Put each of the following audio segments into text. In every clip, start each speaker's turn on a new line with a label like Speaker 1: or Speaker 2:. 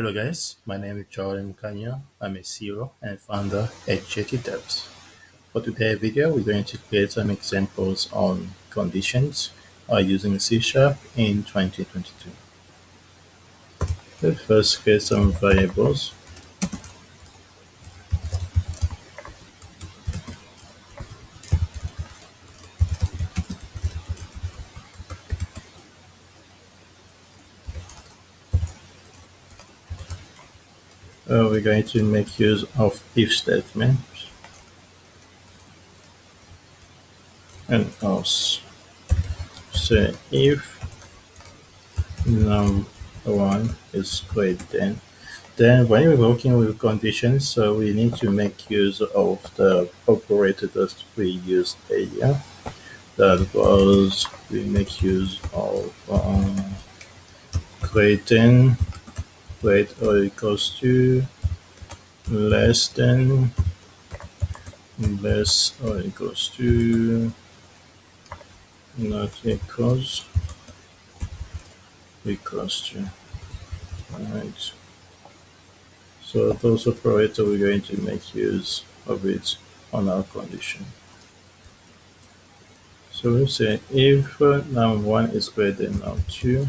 Speaker 1: Hello guys, my name is Jordan Kanya. I'm a CEO and founder at JT. For today's video, we're going to create some examples on conditions uh, using C Sharp in 2022. Let's first create some variables. Uh, we're going to make use of if statements and else. So if num1 is greater than, then when we're working with conditions, so we need to make use of the operator that we used earlier. That was we make use of greater great or equals to less than less or equals to not equals equals to right. So those operators we're going to make use of it on our condition. So we say if uh, num1 is greater than num2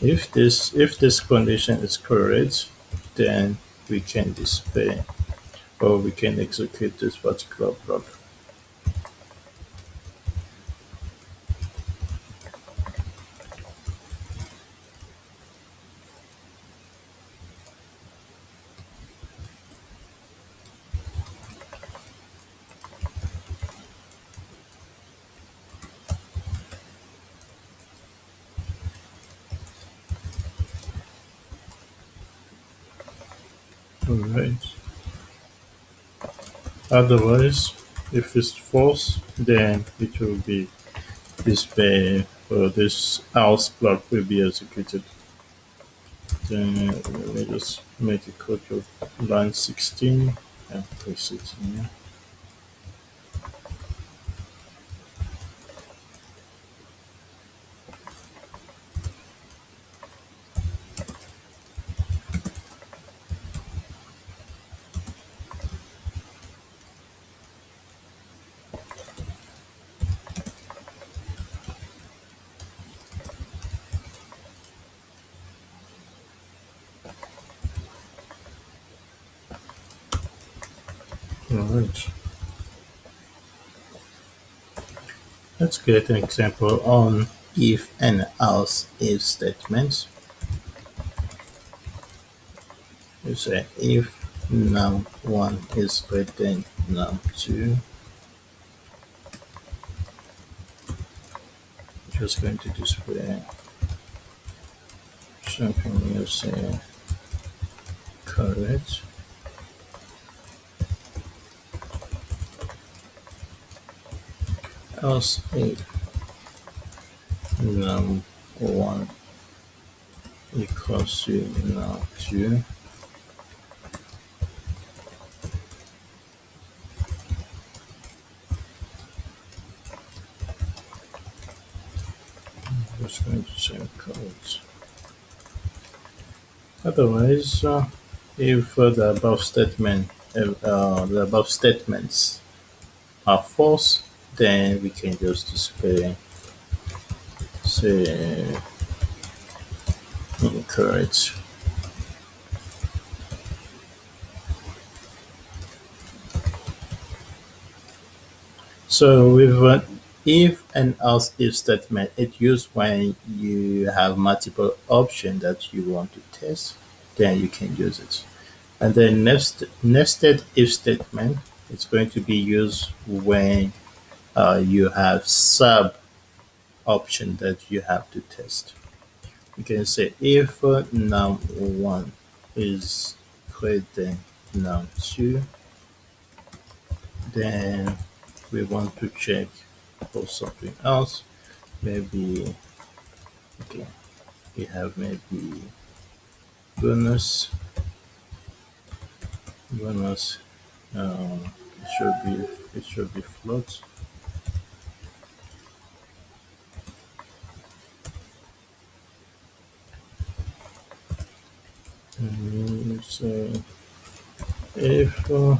Speaker 1: If this if this condition is correct, then we can display or we can execute this particular block. Alright. Otherwise, if it's false, then it will be displayed or this else block will be executed. Then let me just make a copy of line 16 and paste it in here. Alright. Let's create an example on if and else if statements. You say if num1 is greater than num2. Just going to display something you say correct. Else? If num1 equals to num2 just going to say code otherwise uh, if uh, the above statement uh, the above statements are false then we can just display say incorrect. So with uh, if and else if statement it used when you have multiple options that you want to test then you can use it. And then next nested if statement it's going to be used when uh, you have sub option that you have to test. You can say if uh, num1 is greater than num2, then we want to check for something else. Maybe, okay, we have maybe bonus, bonus, um, it should be, it should be float. And so if uh,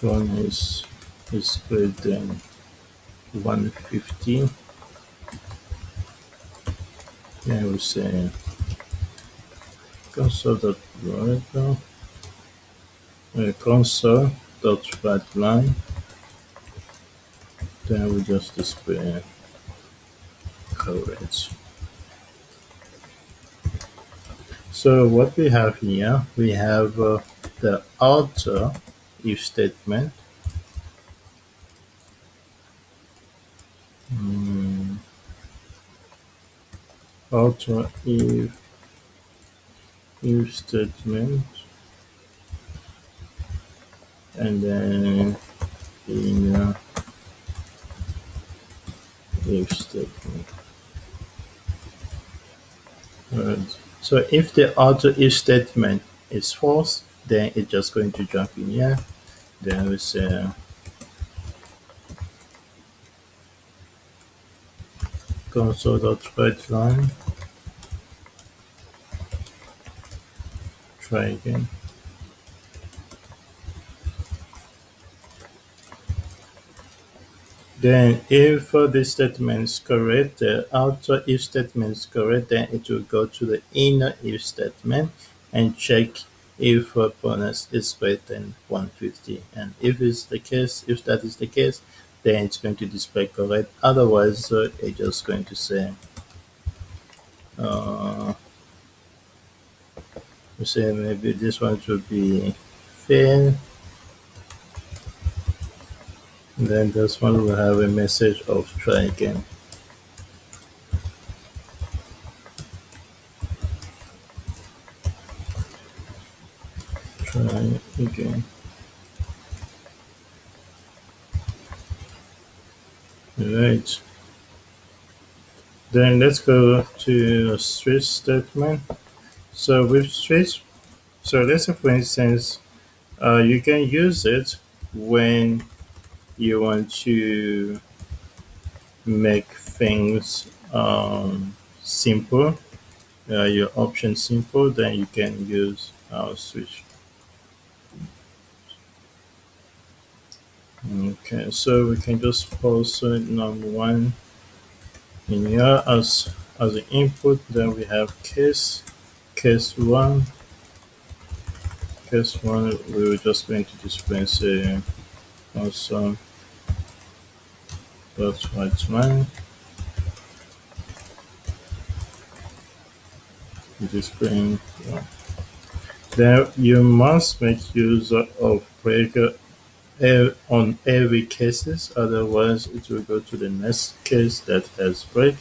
Speaker 1: one is is greater than 150, then we say console dot write now. Uh, console dot write line. Then we just display correct so what we have here we have uh, the outer if statement. Outer if if statement. And then inner if statement. Right. So if the outer if statement is false, then it's just going to jump in here. Then we say console.write line. Try again. Then if uh, this statement is correct, the outer if statement is correct, then it will go to the inner if statement and check if uh, bonus is greater than 150. And if it's the case, if that is the case, then it's going to display correct. Otherwise, uh, it's just going to say, uh, say maybe this one should be fail. Then this one will have a message of try again. Try again. Right. Then let's go to a switch statement. So with switch, so let's say for instance, uh, you can use it when you want to make things um, simple, uh, your option simple, then you can use our switch. Okay, so we can just post number one in here as as an input. Then we have case, case one, case one. We were just going to display say also dot write line. Displaying. Yeah. Then you must make use of breaker on every cases, otherwise it will go to the next case that has break.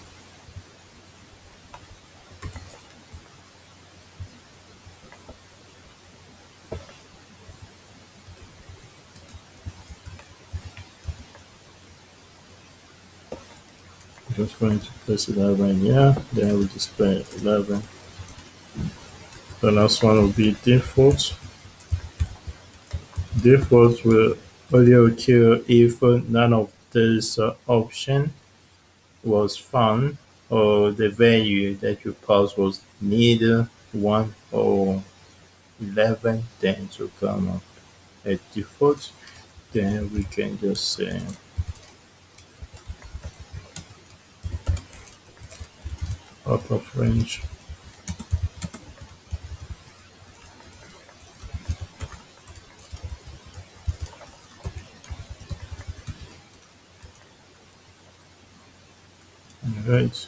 Speaker 1: Just going to press 11 here, then we display 11. The last one will be default. Default will only occur if none of these uh, option was found or the value that you pass was neither 1 or 11 then to come up at default then we can just say out of range right.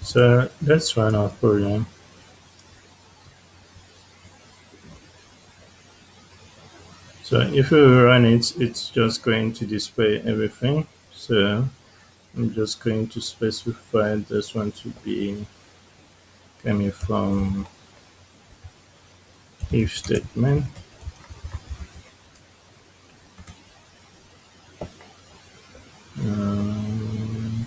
Speaker 1: So let's run our program so if we run it it's just going to display everything. So I'm just going to specify this one to be coming from if statement. Um,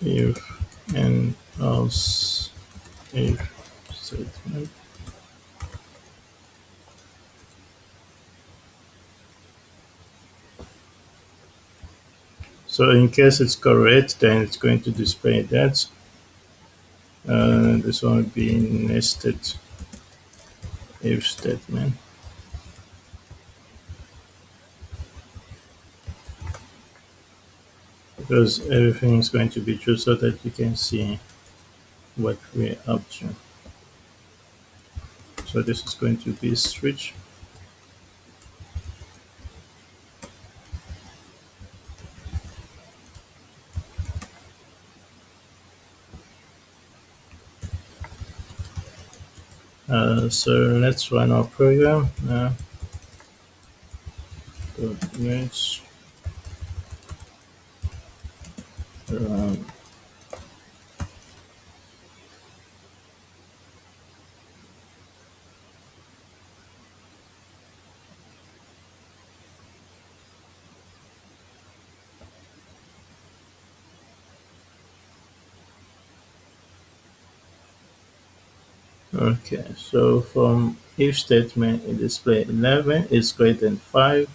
Speaker 1: if and else if statement So in case it's correct, then it's going to display that. Uh, this one will be nested if statement. Because everything is going to be true so that you can see what we're up to. So this is going to be switch. Uh, so let's run our program. Uh, Okay, so from if statement in display 11 is greater than 5,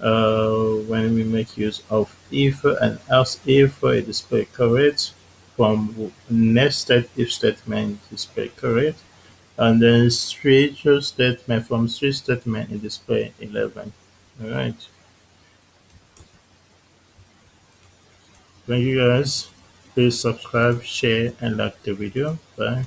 Speaker 1: uh, when we make use of if and else if it display correct, from nested if statement display correct, and then switch statement from switch statement in display 11. All right. Thank you guys. Please subscribe, share, and like the video. Bye.